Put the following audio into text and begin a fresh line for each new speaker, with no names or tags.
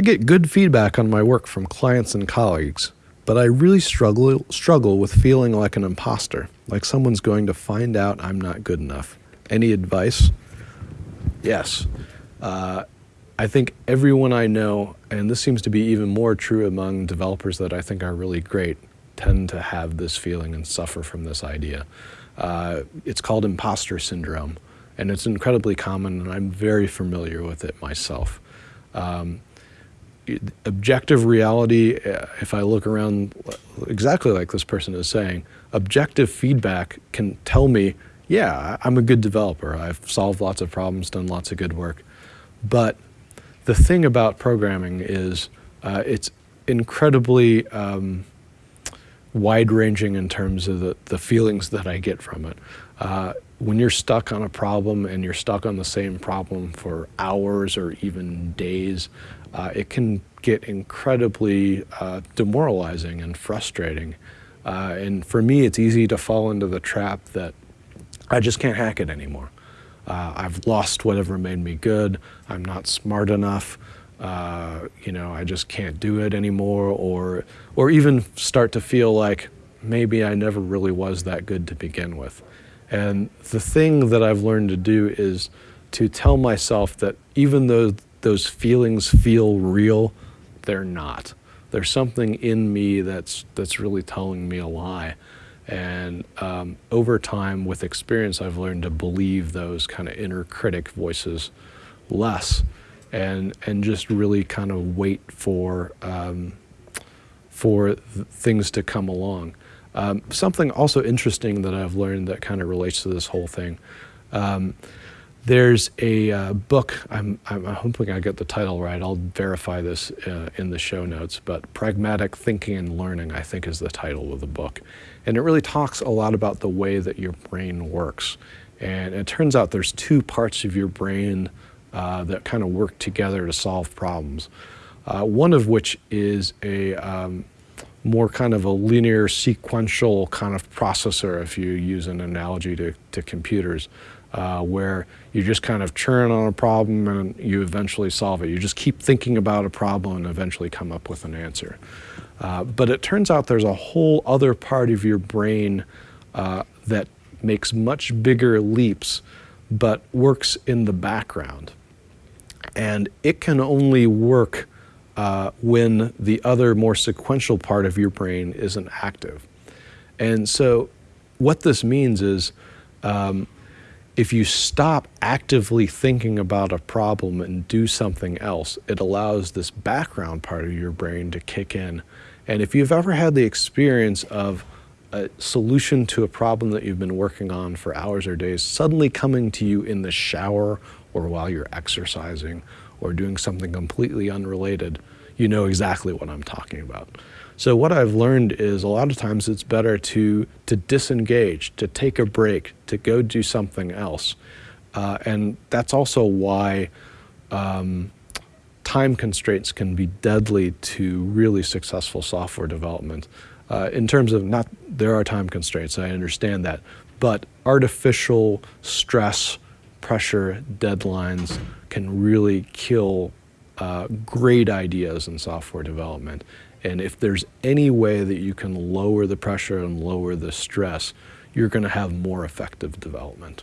get good feedback on my work from clients and colleagues, but I really struggle, struggle with feeling like an imposter, like someone's going to find out I'm not good enough. Any advice? Yes. Uh, I think everyone I know, and this seems to be even more true among developers that I think are really great, tend to have this feeling and suffer from this idea. Uh, it's called imposter syndrome, and it's incredibly common, and I'm very familiar with it myself. Um, objective reality, if I look around exactly like this person is saying, objective feedback can tell me, yeah, I'm a good developer. I've solved lots of problems, done lots of good work. But the thing about programming is uh, it's incredibly um, wide-ranging in terms of the, the feelings that I get from it. Uh, when you're stuck on a problem and you're stuck on the same problem for hours or even days, uh, it can get incredibly uh, demoralizing and frustrating. Uh, and for me, it's easy to fall into the trap that I just can't hack it anymore. Uh, I've lost whatever made me good. I'm not smart enough. Uh, you know, I just can't do it anymore. Or, or even start to feel like maybe I never really was that good to begin with. And the thing that I've learned to do is to tell myself that even though those feelings feel real, they're not. There's something in me that's, that's really telling me a lie. And um, over time, with experience, I've learned to believe those kind of inner critic voices less and, and just really kind of wait for, um, for things to come along. Um, something also interesting that I've learned that kind of relates to this whole thing. Um, there's a uh, book, I'm, I'm, hoping I get the title right, I'll verify this uh, in the show notes, but Pragmatic Thinking and Learning, I think is the title of the book. And it really talks a lot about the way that your brain works. And it turns out there's two parts of your brain uh, that kind of work together to solve problems. Uh, one of which is a um, more kind of a linear sequential kind of processor if you use an analogy to, to computers uh, where you just kind of churn on a problem and you eventually solve it. You just keep thinking about a problem and eventually come up with an answer. Uh, but it turns out there's a whole other part of your brain uh, that makes much bigger leaps but works in the background. And it can only work uh, when the other more sequential part of your brain isn't active. And so what this means is um, if you stop actively thinking about a problem and do something else, it allows this background part of your brain to kick in. And if you've ever had the experience of a solution to a problem that you've been working on for hours or days suddenly coming to you in the shower or while you're exercising or doing something completely unrelated, you know exactly what I'm talking about. So what I've learned is a lot of times it's better to, to disengage, to take a break, to go do something else. Uh, and that's also why um, time constraints can be deadly to really successful software development. Uh, in terms of not, there are time constraints, I understand that, but artificial stress, pressure, deadlines can really kill uh, great ideas in software development. And if there's any way that you can lower the pressure and lower the stress, you're going to have more effective development.